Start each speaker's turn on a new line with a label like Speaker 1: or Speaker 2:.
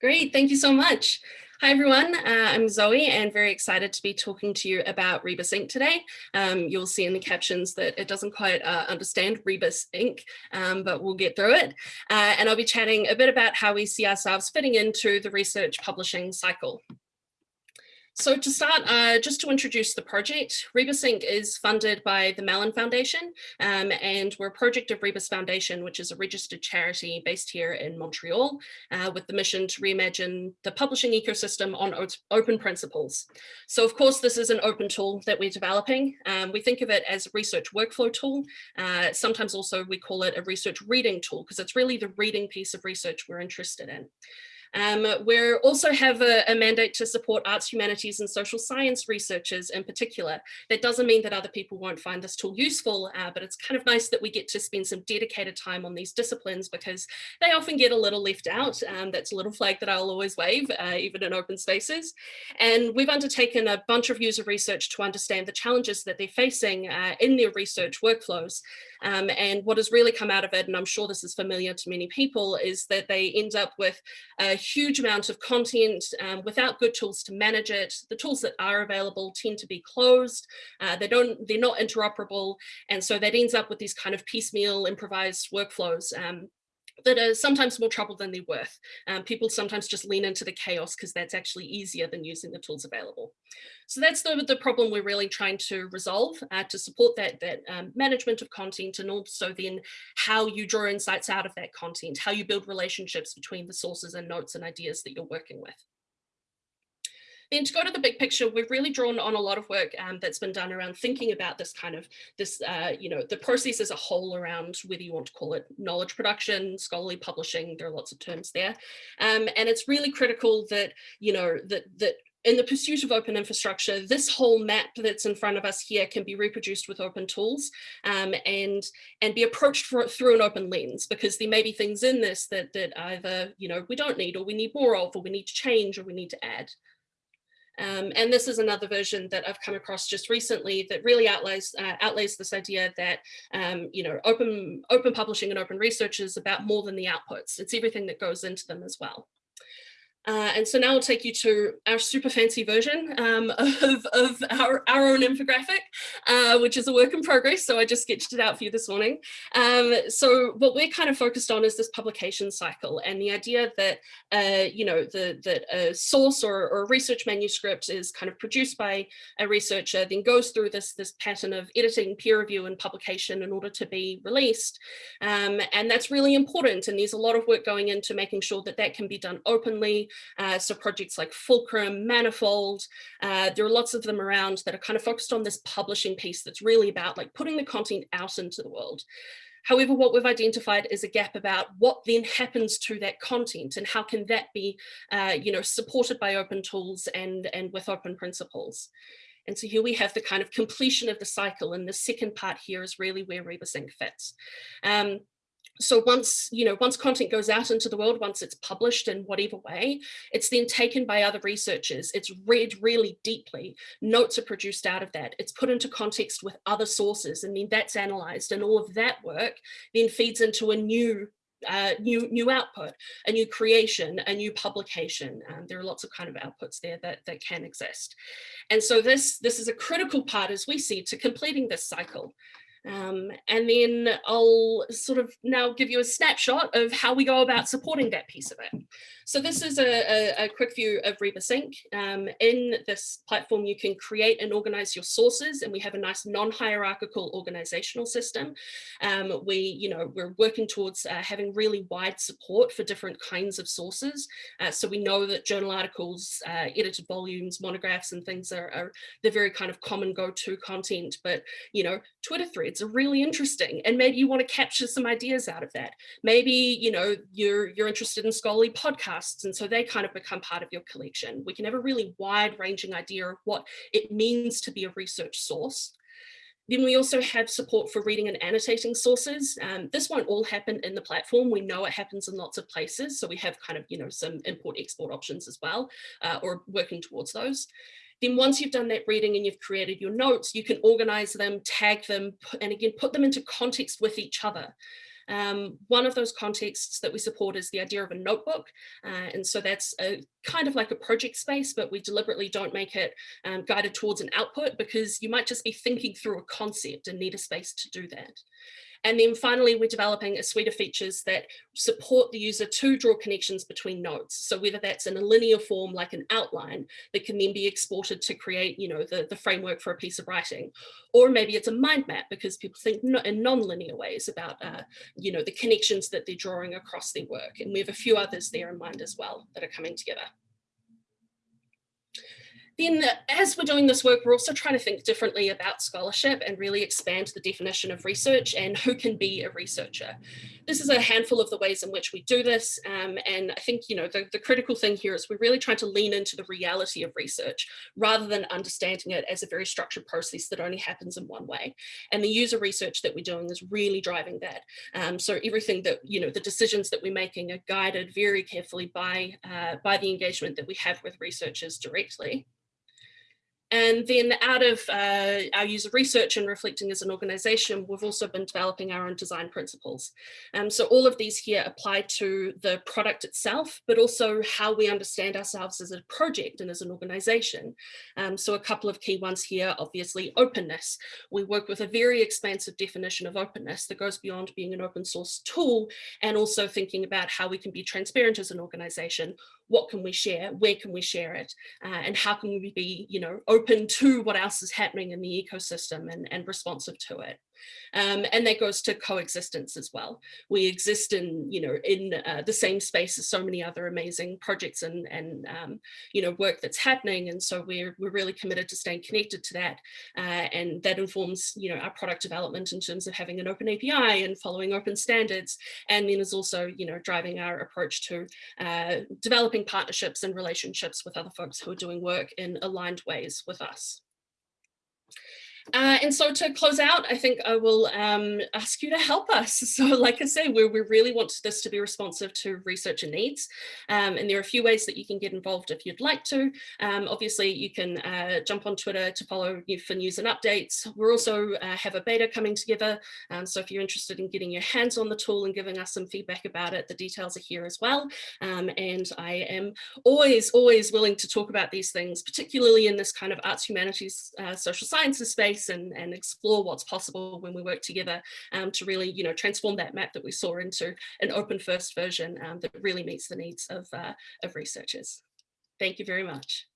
Speaker 1: Great, thank you so much. Hi everyone, uh, I'm Zoe and very excited to be talking to you about Rebus Ink today. Um, you'll see in the captions that it doesn't quite uh, understand Rebus Ink, um, but we'll get through it. Uh, and I'll be chatting a bit about how we see ourselves fitting into the research publishing cycle. So to start, uh, just to introduce the project, Rebus Ink. is funded by the Mellon Foundation, um, and we're a project of Rebus Foundation, which is a registered charity based here in Montreal, uh, with the mission to reimagine the publishing ecosystem on open principles. So of course, this is an open tool that we're developing. Um, we think of it as a research workflow tool. Uh, sometimes also we call it a research reading tool, because it's really the reading piece of research we're interested in. Um, we also have a, a, mandate to support arts, humanities and social science researchers in particular. That doesn't mean that other people won't find this tool useful, uh, but it's kind of nice that we get to spend some dedicated time on these disciplines because they often get a little left out. Um, that's a little flag that I'll always wave, uh, even in open spaces. And we've undertaken a bunch of user research to understand the challenges that they're facing uh, in their research workflows. Um, and what has really come out of it, and I'm sure this is familiar to many people, is that they end up with a huge amount of content um, without good tools to manage it. The tools that are available tend to be closed. Uh, they don't, they're not interoperable. And so that ends up with these kind of piecemeal improvised workflows um, that are sometimes more trouble than they're worth. Um, people sometimes just lean into the chaos because that's actually easier than using the tools available. So that's the, the problem we're really trying to resolve uh, to support that, that um, management of content and also then how you draw insights out of that content, how you build relationships between the sources and notes and ideas that you're working with. Then to go to the big picture, we've really drawn on a lot of work um, that's been done around thinking about this kind of this, uh, you know, the process as a whole around whether you want to call it knowledge production, scholarly publishing, there are lots of terms there. Um, and it's really critical that, you know, that, that in the pursuit of open infrastructure, this whole map that's in front of us here can be reproduced with open tools um, and, and be approached for, through an open lens because there may be things in this that, that either, you know, we don't need or we need more of or we need to change or we need to add. Um, and this is another version that I've come across just recently that really outlays, uh, outlays this idea that, um, you know, open, open publishing and open research is about more than the outputs. It's everything that goes into them as well. Uh, and so now I'll take you to our super fancy version um, of, of our, our own infographic, uh, which is a work in progress. So I just sketched it out for you this morning. Um, so what we're kind of focused on is this publication cycle and the idea that, uh, you know, the, that a source or, or a research manuscript is kind of produced by a researcher, then goes through this, this pattern of editing, peer review and publication in order to be released. Um, and that's really important. And there's a lot of work going into making sure that that can be done openly, uh, so projects like Fulcrum, Manifold, uh, there are lots of them around that are kind of focused on this publishing piece that's really about like putting the content out into the world. However, what we've identified is a gap about what then happens to that content and how can that be, uh, you know, supported by open tools and, and with open principles. And so here we have the kind of completion of the cycle and the second part here is really where Rebus Ink fits. Um, so once, you know, once content goes out into the world, once it's published in whatever way, it's then taken by other researchers. It's read really deeply. Notes are produced out of that. It's put into context with other sources and then that's analyzed and all of that work then feeds into a new uh, new new output, a new creation, a new publication. Um, there are lots of kind of outputs there that, that can exist. And so this, this is a critical part, as we see, to completing this cycle. Um, and then I'll sort of now give you a snapshot of how we go about supporting that piece of it. So this is a, a, a quick view of Rebus Ink. Um, in this platform, you can create and organize your sources, and we have a nice non-hierarchical organizational system. Um, we, you know, we're working towards uh, having really wide support for different kinds of sources. Uh, so we know that journal articles, uh, edited volumes, monographs, and things are, are the very kind of common go-to content. But you know, Twitter threads are really interesting, and maybe you want to capture some ideas out of that. Maybe you know you're you're interested in scholarly podcasts podcasts. And so they kind of become part of your collection. We can have a really wide ranging idea of what it means to be a research source. Then we also have support for reading and annotating sources. Um, this won't all happen in the platform. We know it happens in lots of places. So we have kind of, you know, some import export options as well, uh, or working towards those. Then once you've done that reading and you've created your notes, you can organize them, tag them, and again, put them into context with each other. Um, one of those contexts that we support is the idea of a notebook. Uh, and so that's a kind of like a project space, but we deliberately don't make it um, guided towards an output because you might just be thinking through a concept and need a space to do that. And then finally, we're developing a suite of features that support the user to draw connections between nodes. So whether that's in a linear form, like an outline that can then be exported to create, you know, the, the framework for a piece of writing, or maybe it's a mind map because people think in non-linear ways about, uh, you know, the connections that they're drawing across their work. And we have a few others there in mind as well that are coming together. Then as we're doing this work, we're also trying to think differently about scholarship and really expand the definition of research and who can be a researcher. This is a handful of the ways in which we do this. Um, and I think, you know, the, the critical thing here is we're really trying to lean into the reality of research rather than understanding it as a very structured process that only happens in one way. And the user research that we're doing is really driving that. Um, so everything that, you know, the decisions that we're making are guided very carefully by, uh, by the engagement that we have with researchers directly. And then out of uh, our user research and reflecting as an organization, we've also been developing our own design principles. Um, so all of these here apply to the product itself, but also how we understand ourselves as a project and as an organization. Um, so a couple of key ones here, obviously openness. We work with a very expansive definition of openness that goes beyond being an open source tool and also thinking about how we can be transparent as an organization what can we share, where can we share it, uh, and how can we be, you know, open to what else is happening in the ecosystem and, and responsive to it. Um, and that goes to coexistence as well. We exist in, you know, in uh, the same space as so many other amazing projects and, and um, you know, work that's happening. And so we're, we're really committed to staying connected to that. Uh, and that informs, you know, our product development in terms of having an open API and following open standards. And then is also, you know, driving our approach to uh, developing partnerships and relationships with other folks who are doing work in aligned ways with us. Uh, and so to close out, I think I will um, ask you to help us. So like I say, we, we really want this to be responsive to researcher needs. Um, and there are a few ways that you can get involved if you'd like to. Um, obviously, you can uh, jump on Twitter to follow you for news and updates. We're also uh, have a beta coming together. Um, so if you're interested in getting your hands on the tool and giving us some feedback about it, the details are here as well. Um, and I am always, always willing to talk about these things, particularly in this kind of arts, humanities, uh, social sciences space space and, and explore what's possible when we work together um, to really, you know, transform that map that we saw into an open first version um, that really meets the needs of, uh, of researchers. Thank you very much.